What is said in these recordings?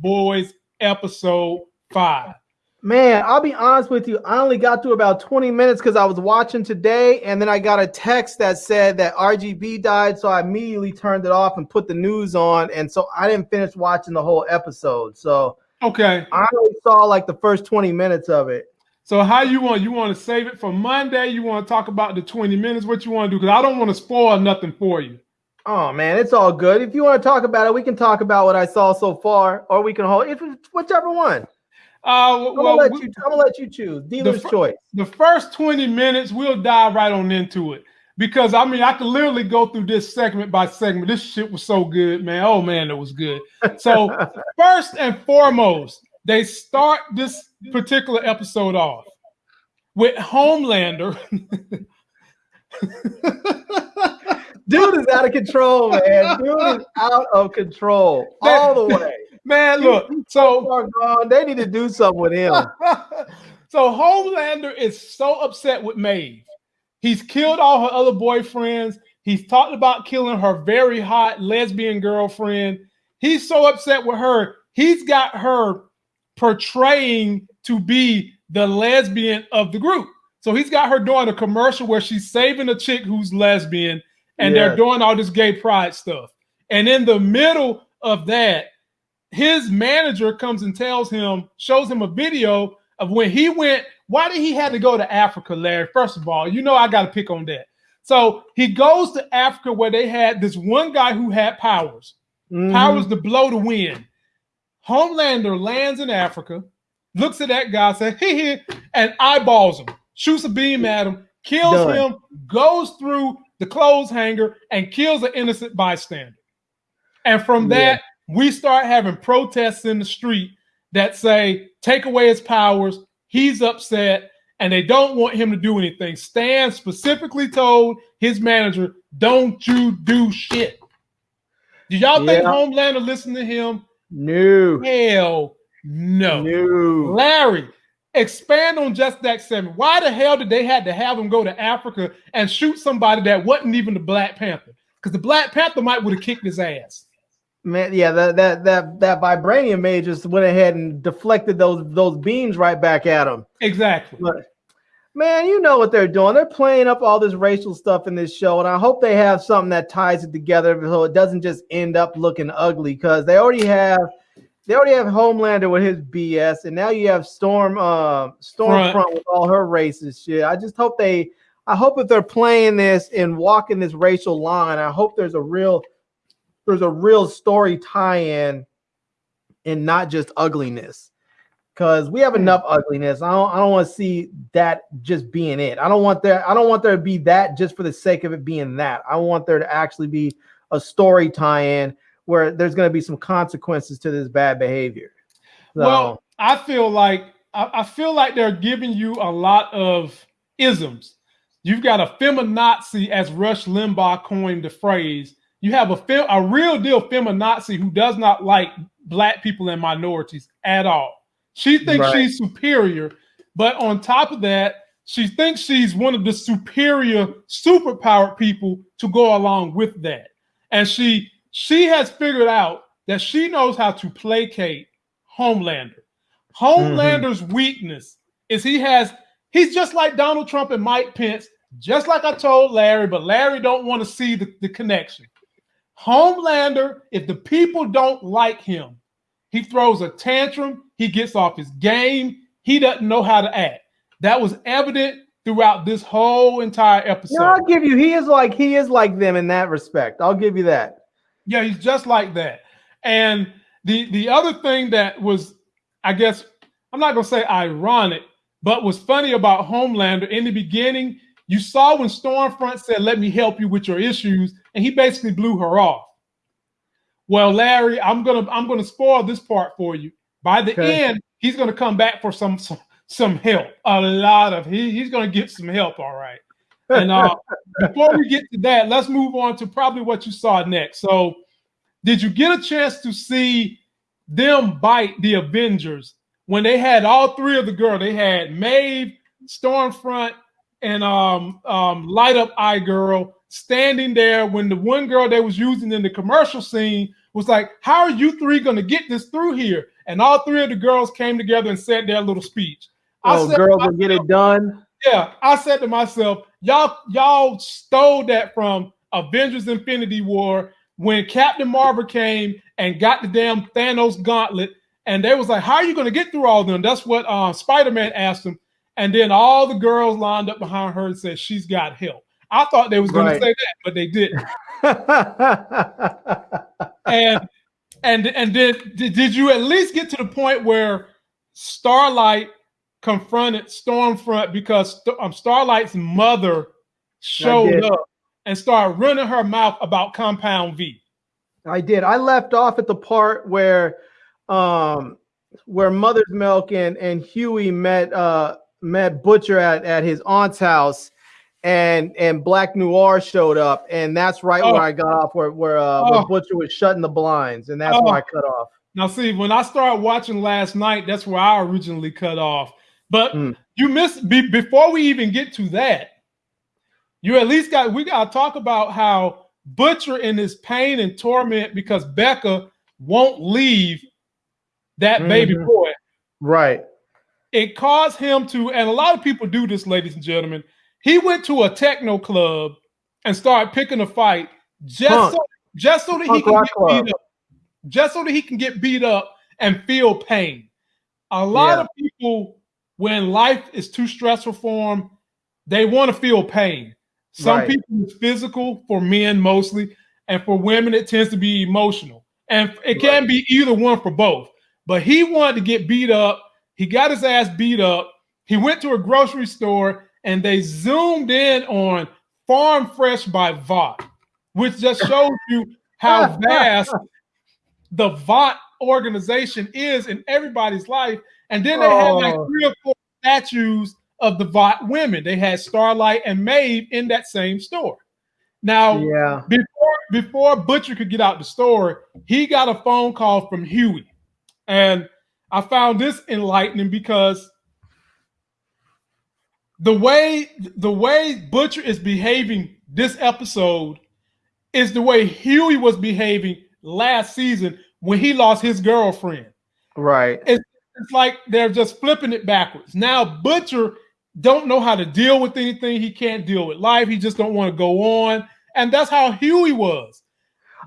Boys episode five. Man, I'll be honest with you. I only got through about 20 minutes because I was watching today, and then I got a text that said that RGB died. So I immediately turned it off and put the news on. And so I didn't finish watching the whole episode. So okay, I only saw like the first 20 minutes of it. So how you want? You want to save it for Monday? You want to talk about the 20 minutes? What you want to do? Because I don't want to spoil nothing for you. Oh man, it's all good. If you want to talk about it, we can talk about what I saw so far, or we can hold if whichever one. Uh, I'm, gonna let you, I'm gonna let you choose. Dealer's the, choice. The first 20 minutes, we'll dive right on into it. Because I mean, I could literally go through this segment by segment. This shit was so good, man. Oh man, it was good. So, first and foremost, they start this particular episode off with Homelander. Dude is out of control, man. Dude is out of control all the way. Man, look, so they need to do something with him. so Homelander is so upset with Maeve. He's killed all her other boyfriends. He's talked about killing her very hot lesbian girlfriend. He's so upset with her. He's got her portraying to be the lesbian of the group. So he's got her doing a commercial where she's saving a chick who's lesbian and they're doing all this gay pride stuff. And in the middle of that, his manager comes and tells him, shows him a video of when he went. Why did he have to go to Africa, Larry? First of all, you know I got to pick on that. So he goes to Africa where they had this one guy who had powers, mm-hmm. powers to blow the wind. Homelander lands in Africa, looks at that guy, says, "He here," and eyeballs him, shoots a beam at him, kills Done. him, goes through the clothes hanger, and kills an innocent bystander. And from yeah. that, we start having protests in the street that say, take away his powers. He's upset and they don't want him to do anything. Stan specifically told his manager, don't you do shit. Do y'all yeah. think Homelander listened to him? No. Hell no. No. Larry, expand on just that seven. Why the hell did they had to have him go to Africa and shoot somebody that wasn't even the Black Panther? Because the Black Panther might would have kicked his ass. Man, yeah, that that that that vibranium mage just went ahead and deflected those those beams right back at him. Exactly. But, man, you know what they're doing. They're playing up all this racial stuff in this show, and I hope they have something that ties it together so it doesn't just end up looking ugly. Because they already have they already have Homelander with his BS, and now you have Storm uh Stormfront Front. with all her racist shit. I just hope they I hope if they're playing this and walking this racial line, I hope there's a real there's a real story tie-in and not just ugliness because we have hmm. enough ugliness. I don't I don't want to see that just being it. I don't want there I don't want there to be that just for the sake of it being that. I want there to actually be a story tie-in where there's going to be some consequences to this bad behavior. So, well, I feel like I, I feel like they're giving you a lot of isms. You've got a feminazi, as Rush Limbaugh coined the phrase, you have a fem, a real deal feminazi who does not like black people and minorities at all. She thinks right. she's superior, but on top of that, she thinks she's one of the superior, superpowered people to go along with that. And she she has figured out that she knows how to placate Homelander. Homelander's mm-hmm. weakness is he has he's just like Donald Trump and Mike Pence, just like I told Larry, but Larry don't want to see the, the connection. Homelander, if the people don't like him, he throws a tantrum, he gets off his game, he doesn't know how to act. That was evident throughout this whole entire episode. No, I'll give you, he is like he is like them in that respect. I'll give you that. Yeah, he's just like that. And the the other thing that was, I guess, I'm not gonna say ironic, but was funny about Homelander in the beginning, you saw when Stormfront said, Let me help you with your issues, and he basically blew her off. Well, Larry, I'm gonna I'm gonna spoil this part for you. By the okay. end, he's gonna come back for some some, some help. A lot of he, he's gonna get some help, all right. And uh, before we get to that, let's move on to probably what you saw next. So, did you get a chance to see them bite the Avengers when they had all three of the girls? They had Maeve, Stormfront, and um, um, Light Up Eye Girl standing there when the one girl they was using in the commercial scene was like, How are you three going to get this through here? And all three of the girls came together and said their little speech. Oh, girls will get it done. Yeah, I said to myself, y'all, y'all stole that from Avengers Infinity War when Captain Marvel came and got the damn Thanos gauntlet, and they was like, How are you going to get through all of them? That's what uh, Spider-Man asked them. And then all the girls lined up behind her and said, She's got help. I thought they was going right. to say that, but they didn't. and and and did did you at least get to the point where Starlight confronted Stormfront because um, Starlight's mother showed up and started running her mouth about Compound V? I did. I left off at the part where um where Mother's Milk and and Hughie met uh met Butcher at at his aunt's house and and Black Noir showed up, and that's right oh. where I got off, where where, uh, oh. where Butcher was shutting the blinds, and that's oh. where I cut off. Now, see, when I started watching last night, that's where I originally cut off. But mm. you miss be, before we even get to that. You at least got we got to talk about how Butcher in his pain and torment because Becca won't leave that mm-hmm. baby boy. Right. It caused him to, and a lot of people do this, ladies and gentlemen he went to a techno club and started picking a fight just so, just so that he can get club. beat up. Just so that he can get beat up and feel pain. A lot yeah. of people, when life is too stressful for them, they want to feel pain. Some right. people it's physical for men mostly, and for women it tends to be emotional. And it can right. be either one for both. But he wanted to get beat up. He got his ass beat up. He went to a grocery store and they zoomed in on Farm Fresh by Vought, which just shows you how vast the Vought organization is in everybody's life. And then they oh. had like oh. three or four statues of the Vought women. They had Starlight and Maeve in that same store. Now, yeah. before before Butcher could get out the store, he got a phone call from Hughie. And I found this enlightening because the way the way Butcher is behaving this episode is the way Hughie was behaving last season when he lost his girlfriend. Right. It's, it's like they're just flipping it backwards. Now Butcher don't know how to deal with anything. He can't deal with life. He just don't want to go on. And that's how Hughie was.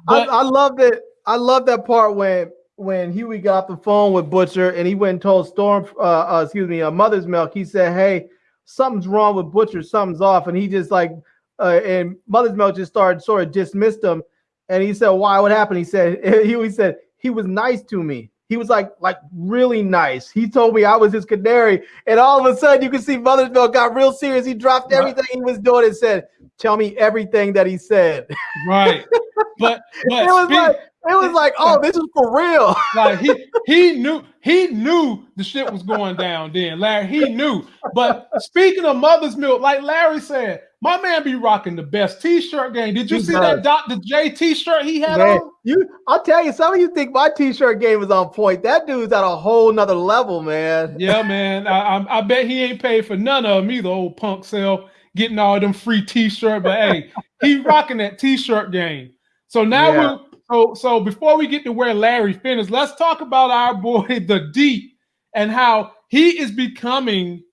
But, I, I love that. I love that part when when Hughie got off the phone with Butcher and he went and told Storm, uh, uh excuse me, uh, Mother's Milk. He said, "Hey, something's wrong with Butcher, something's off. And he just like, uh, and Mother's Milk just started sort of dismissed him. And he said, why, what happened? He said, he, he said, he was nice to me. He was like, like really nice. He told me I was his canary. And all of a sudden you can see Mother's Milk got real serious. He dropped everything he was doing and said, tell me everything that he said. Right. But, but it was speak, like, it was like, oh, this is for real. like he he knew he knew the shit was going down then, Larry. He knew. But speaking of mother's milk, like Larry said, my man be rocking the best t-shirt game. Did you he see does. that Dr. J t-shirt he had man, on? You I'll tell you, some of you think my t-shirt game is on point. That dude's at a whole nother level, man. Yeah, man. I, I, I bet he ain't paid for none of them either, old punk self, getting all them free t-shirt. But hey, he rocking that t-shirt game. So now yeah. we're so, so before we get to where Larry finished, let's talk about our boy the Deep and how he is becoming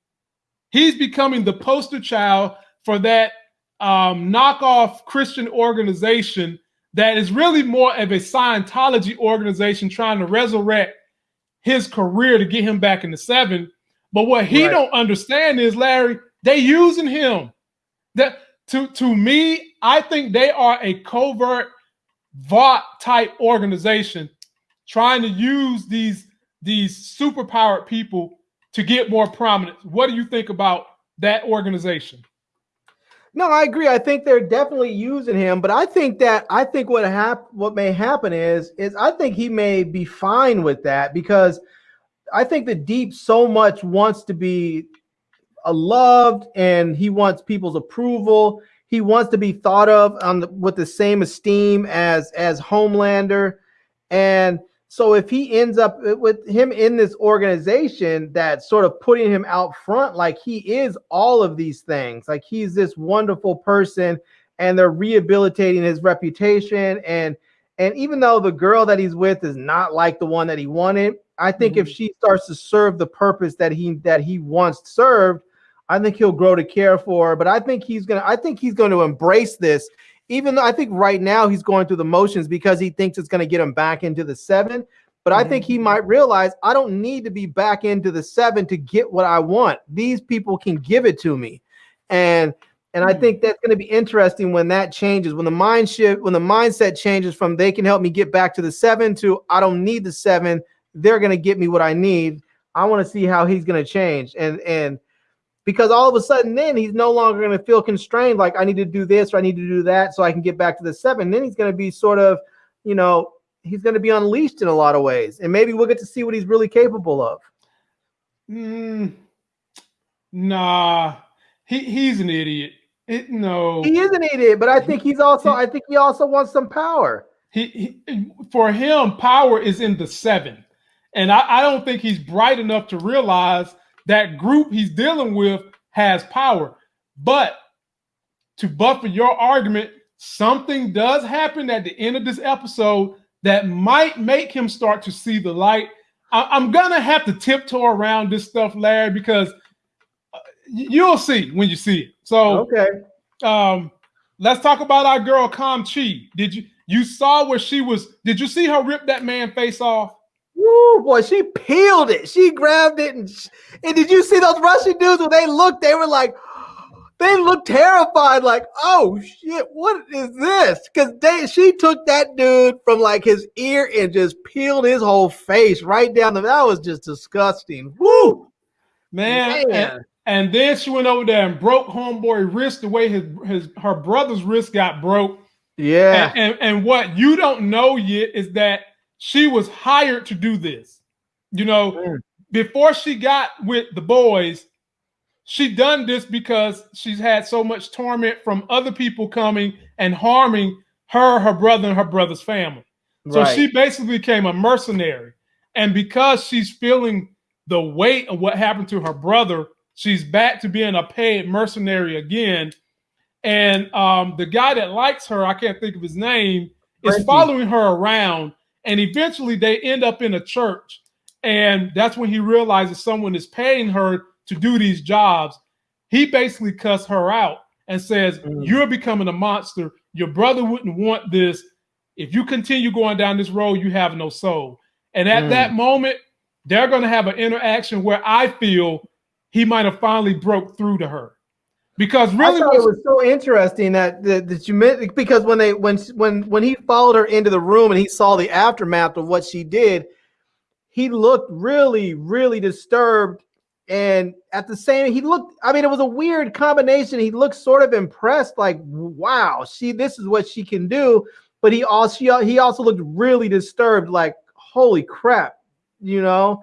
he's becoming the poster child for that um, knockoff Christian organization that is really more of a Scientology organization trying to resurrect his career to get him back in the seven. But what he right. don't understand is Larry, they using him. That to to me, I think they are a covert Vought type organization trying to use these these superpowered people to get more prominence. What do you think about that organization? No, I agree. I think they're definitely using him, but I think that I think what hap- what may happen is is I think he may be fine with that because I think the deep so much wants to be uh, loved and he wants people's approval he wants to be thought of on the, with the same esteem as as Homelander, and so if he ends up with him in this organization that's sort of putting him out front, like he is all of these things, like he's this wonderful person, and they're rehabilitating his reputation and And even though the girl that he's with is not like the one that he wanted, I think mm-hmm. if she starts to serve the purpose that he that he once served, I think he'll grow to care for her. But I think he's gonna I think he's going to embrace this. Even though I think right now he's going through the motions because he thinks it's going to get him back into the seven. But I think he mm-hmm. might realize I don't need to be back into the seven to get what I want. These people can give it to me. And and I hmm. think that's going to be interesting when that changes, when the mind shift, when the mindset changes from they can help me get back to the seven to I don't need the seven, they're going to get me what I need. I want to see how he's going to change. And and because all of a sudden then he's no longer going to feel constrained like I need to do this or I need to do that so I can get back to the seven. Then he's going to be sort of, you know, he's going to be unleashed in a lot of ways. And maybe we'll get to see what he's really capable of. Mm, nah, he, he's an idiot. It, no, he is an idiot, but I think he's also. I think he also wants some power. He, he for him, power is in the seven, and I, I don't think he's bright enough to realize that group he's dealing with has power. But to buffer your argument, something does happen at the end of this episode that might make him start to see the light. I, am gonna have to tiptoe around this stuff, Larry, because uh, you'll see when you see it. So okay. Um, let's talk about our girl Kam Chi. Did you you saw where she was? Did you see her rip that man face off? Woo, boy, she peeled it. She grabbed it, and and did you see those Russian dudes when they looked? They were like, they looked terrified, like, oh shit, what is this? Because they she took that dude from like his ear and just peeled his whole face right down. The, that was just disgusting. Woo, man. man. And then she went over there and broke homeboy wrist the way his, his her brother's wrist got broke. Yeah. And, and, and what you don't know yet is that she was hired to do this. You know, mm. before she got with the boys, she done this because she's had so much torment from other people coming and harming her, her brother, and her brother's family. So right. she basically became a mercenary. And because she's feeling the weight of what happened to her brother, She's back to being a paid mercenary again. And um, the guy that likes her, I can't think of his name, is following her around. And eventually they end up in a church. And that's when he realizes someone is paying her to do these jobs. He basically cuts her out and says, mm. You're becoming a monster. Your brother wouldn't want this. If you continue going down this road, you have no soul. And at mm. that moment, they're going to have an interaction where I feel he might have finally broke through to her. Because really, it was so interesting that, that that you meant because when they when when when he followed her into the room and he saw the aftermath of what she did, he looked really really disturbed. And at the same he looked i mean it was a weird combination. He looked sort of impressed like wow she this is what she can do. But he also he also looked really disturbed like holy crap you know?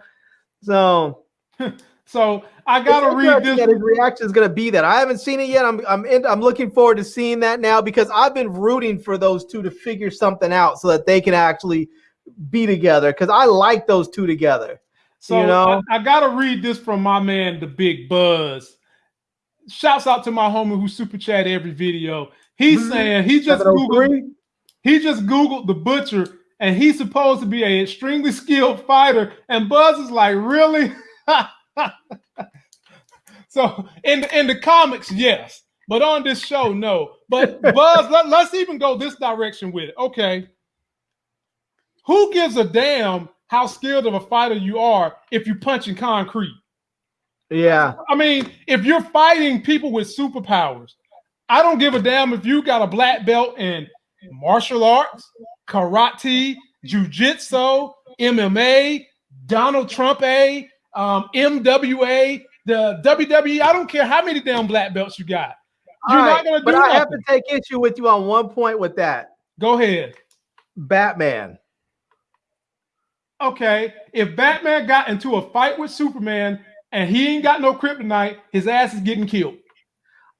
So So I gotta read this. That his reaction is gonna be that I haven't seen it yet. I'm I'm in, I'm looking forward to seeing that now because I've been rooting for those two to figure something out so that they can actually be together because I like those two together. So you know, I, I, gotta read this from my man, the Big Buzz. Shouts out to my homie who super chat every video. He's mm-hmm. saying he just googled he just googled the butcher and he's supposed to be an extremely skilled fighter. And Buzz is like, really? so in the, in the comics, yes, but on this show, no. But Buzz, let, let's even go this direction with it. Okay, who gives a damn how skilled of a fighter you are if you punch in concrete? Yeah, I mean, if you're fighting people with superpowers, I don't give a damn if you got a black belt in martial arts, karate, jujitsu, MMA, Donald Trump A, um, MWA, the WWE. I don't care how many damn black belts you got. You're All not right, gonna do But nothing. I have to take issue with you on one point with that. Go ahead. Batman. Okay, if Batman got into a fight with Superman and he ain't got no kryptonite, his ass is getting killed.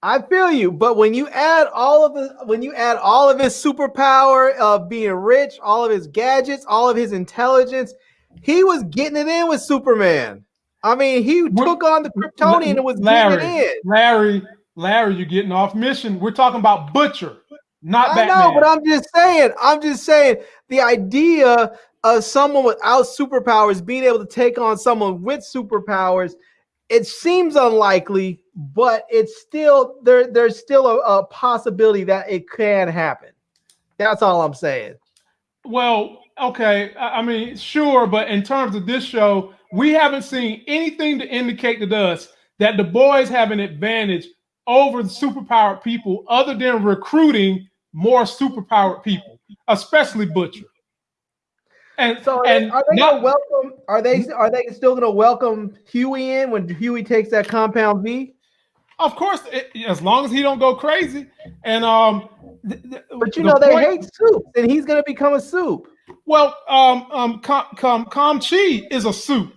I feel you, but when you add all of the when you add all of his superpower of being rich, all of his gadgets, all of his intelligence, he was getting it in with Superman. I mean, he We're, took on the Kryptonian and was Larry, getting it in. Larry, Larry, you're getting off mission. We're talking about Butcher. not I Batman. know, but I'm just saying. I'm just saying the idea of someone without superpowers being able to take on someone with superpowers. It seems unlikely, but it's still there. There's still a, a possibility that it can happen. That's all I'm saying. Well, okay. I mean, sure, but in terms of this show, we haven't seen anything to indicate to us that the boys have an advantage over the superpowered people other than recruiting more superpowered people, especially Butcher. And So are and they, are they gonna welcome? Are they are they still gonna welcome Hughie in when Hughie takes that compound V? of course, it, as long as he don't go crazy. And um, th- th- But you the know they point- hate soup, and he's gonna become a soup. Well, um, um, Com, Com, Com Chi is a soup.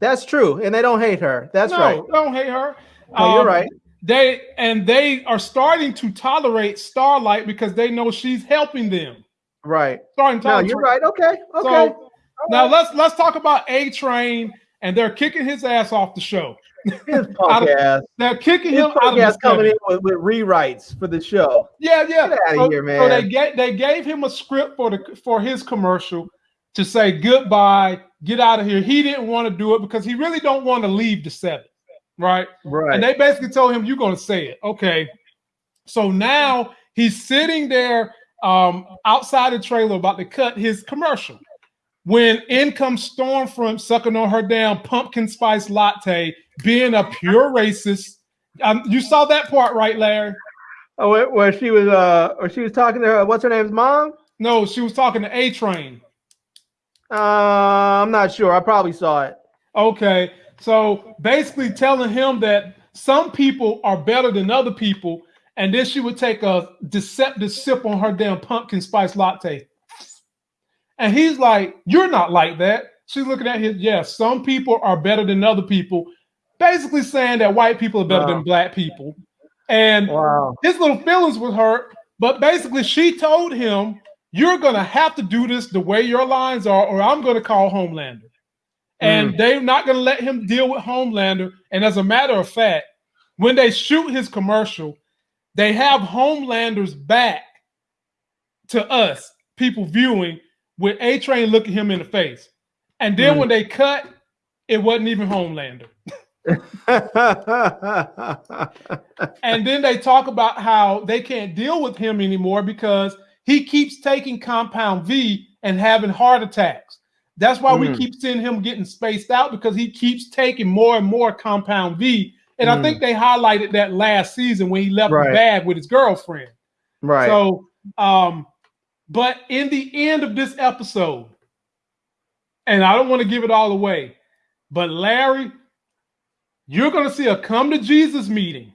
That's true, and they don't hate her. That's no, right. don't hate her. No, you're Um, right. They and they are starting to tolerate Starlight because they know she's helping them. Right. Starting to No, you're right. Okay. Okay. So now let's let's talk about A Train, and they're kicking his ass off the show. His out punk ass. They're kicking His him out punk of ass the coming seven. in with, with rewrites for the show. Yeah, yeah. Get outta so, here, man. So they man. gave they gave him a script for the for his commercial to say goodbye, get out of here. He didn't want to do it because he really don't want to leave the seven, right? Right. And they basically told him, "You're going to say it." Okay. So now he's sitting there um, outside the trailer about to cut his commercial. When in comes Stormfront sucking on her damn pumpkin spice latte, being a pure racist. Um, you saw that part, right, Larry? oh, where, where she was uh or she was talking to her what's her name's mom? No, she was talking to A Train. Uh I'm not sure. I probably saw it. Okay. So basically telling him that some people are better than other people, and then she would take a deceptive sip on her damn pumpkin spice latte. And he's like, You're not like that. She's looking at his, yes, some people are better than other people, basically saying that white people are better Wow. than black people. And Wow. his little feelings were hurt, but basically she told him, You're gonna have to do this the way your lines are, or I'm gonna call Homelander. And mm. they're not gonna let him deal with Homelander. And as a matter of fact, when they shoot his commercial, they have Homelander's back to us, people viewing, with A Train looking him in the face. And then Mm. when they cut, it wasn't even Homelander. And then they talk about how they can't deal with him anymore because he keeps taking compound V and having heart attacks. That's why we Mm. keep seeing him getting spaced out because he keeps taking more and more compound V. And I Mm. think they highlighted that last season when he left Right. the bag with his girlfriend. right. So, um, but in the end of this episode, and I don't want to give it all away, but Larry, you're going to see a come to Jesus meeting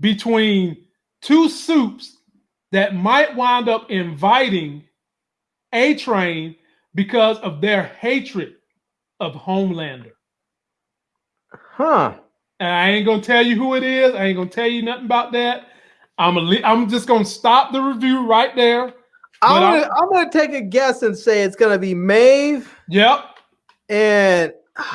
between two soups that might wind up inviting A Train because of their hatred of Homelander. huh. And I ain't gonna tell you who it is. I ain't gonna tell you nothing about that. I'm a, I'm just gonna stop the review right there. I'm But I'm- gonna, I'm gonna take a guess and say it's gonna be Maeve Yep. and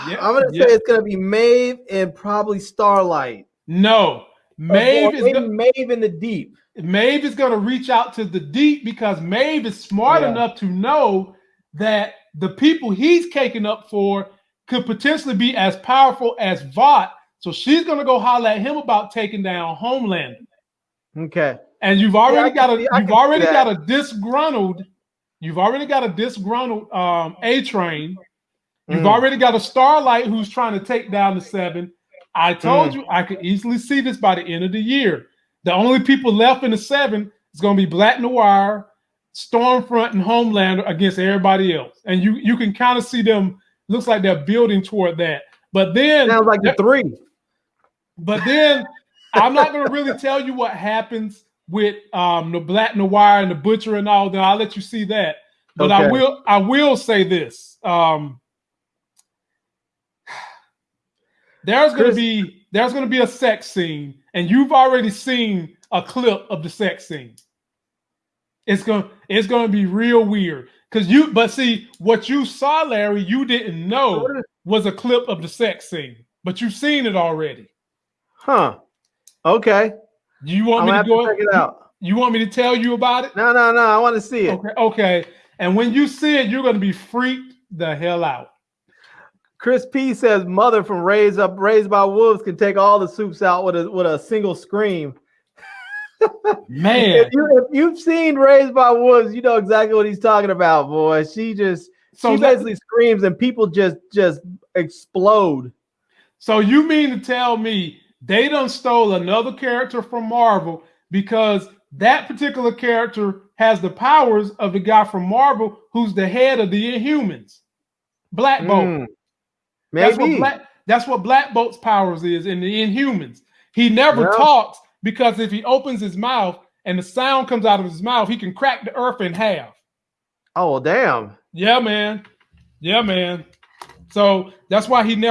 Yeah, I'm gonna yeah. say it's gonna be Maeve and probably Starlight. No. Maeve Or is maybe go- Maeve in the deep. Maeve is gonna reach out to the deep because Maeve is smart Yeah. enough to know that the people he's caking up for could potentially be as powerful as Vought. So she's gonna go holler at him about taking down Homelander. Okay. And you've already I got a you've already got a disgruntled, you've already got a disgruntled um A train. You've Mm. already got a starlight who's trying to take down the seven. I told Mm. you I could easily see this by the end of the year. The only people left in the seven is going to be Black Noir, Stormfront, and Homelander against everybody else. And you you can kind of see them. Looks like they're building toward that. But then Sounds like the three. but then I'm not going to really tell you what happens with um, the Black Noir and the Butcher and all that. I'll let you see that. But I will I will say this. Um, there's going to Chris- be there's going to be a sex scene, and you've already seen a clip of the sex scene. It's going it's going to be real weird because you. But see, what you saw, Larry, you didn't know was a clip of the sex scene, but you've seen it already. Huh. Okay. You want I'm me to have to go? check it out. You want me to tell you about it? No, no, no. I want to see it. Okay, okay. And when you see it, you're gonna be freaked the hell out. Chris P says mother from Raised Up Raised by Wolves can take all the soups out with a with a single scream. Man, if, you, if you've seen Raised by Wolves, you know exactly what he's talking about, boy. She just so she basically screams and people just just explode. So you mean to tell me they done stole another character from Marvel because that particular character has the powers of the guy from Marvel who's the head of the Inhumans, Black Bolt. Mm. Maybe. That's what Black, that's what Black Bolt's powers is in the Inhumans. He never talks because if he opens his mouth and the sound comes out of his mouth, he can crack the earth in half. Oh, damn. Yeah, man. Yeah, man. So that's why he never